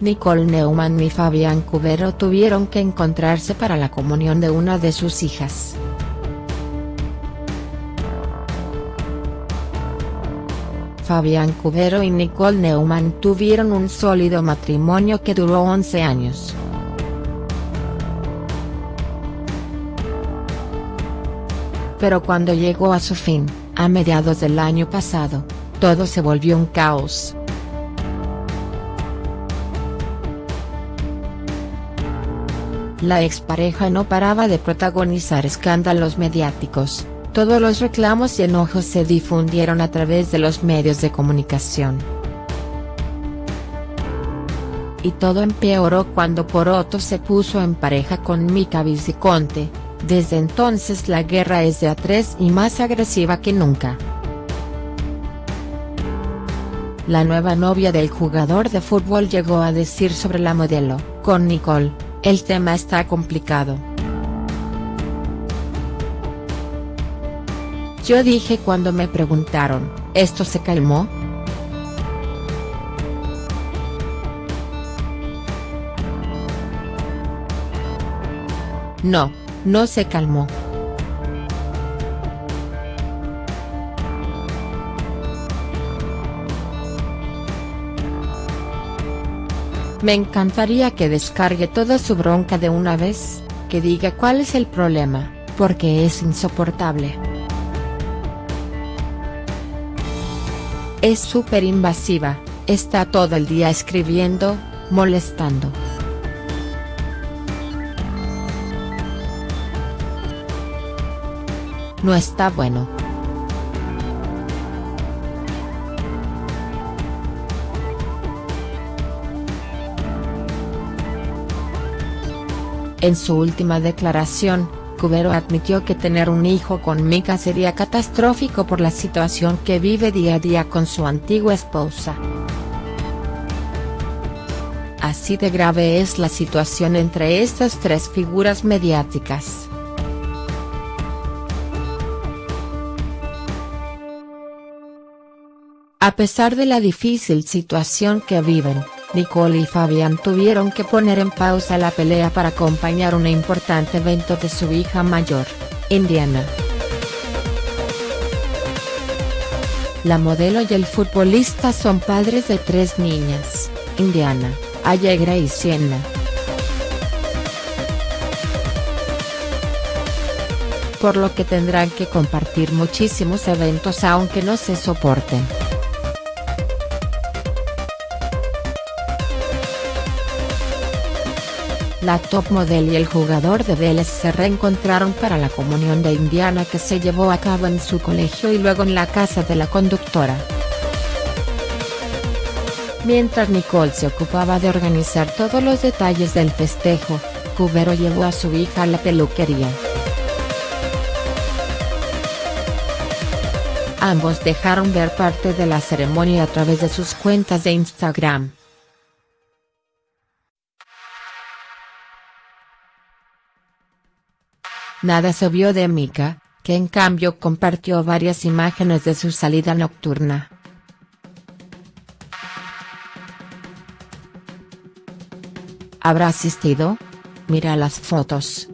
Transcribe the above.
Nicole Neumann y Fabián Cubero tuvieron que encontrarse para la comunión de una de sus hijas. Fabián Cubero y Nicole Neumann tuvieron un sólido matrimonio que duró 11 años. Pero cuando llegó a su fin, a mediados del año pasado, todo se volvió un caos. La expareja no paraba de protagonizar escándalos mediáticos, todos los reclamos y enojos se difundieron a través de los medios de comunicación. Y todo empeoró cuando Poroto se puso en pareja con Mika Viciconte, desde entonces la guerra es de a tres y más agresiva que nunca. La nueva novia del jugador de fútbol llegó a decir sobre la modelo, con Nicole, el tema está complicado. Yo dije cuando me preguntaron, ¿esto se calmó?. No, no se calmó. Me encantaría que descargue toda su bronca de una vez, que diga cuál es el problema, porque es insoportable. Es súper invasiva, está todo el día escribiendo, molestando. No está bueno. En su última declaración, Cubero admitió que tener un hijo con Mika sería catastrófico por la situación que vive día a día con su antigua esposa. Así de grave es la situación entre estas tres figuras mediáticas. A pesar de la difícil situación que viven, Nicole y Fabián tuvieron que poner en pausa la pelea para acompañar un importante evento de su hija mayor, Indiana. La modelo y el futbolista son padres de tres niñas, Indiana, Allegra y Sienna. Por lo que tendrán que compartir muchísimos eventos aunque no se soporten. La top model y el jugador de Vélez se reencontraron para la comunión de Indiana que se llevó a cabo en su colegio y luego en la casa de la conductora. Mientras Nicole se ocupaba de organizar todos los detalles del festejo, Cubero llevó a su hija a la peluquería. Ambos dejaron ver parte de la ceremonia a través de sus cuentas de Instagram. Nada se vio de Mika, que en cambio compartió varias imágenes de su salida nocturna. ¿Habrá asistido? Mira las fotos.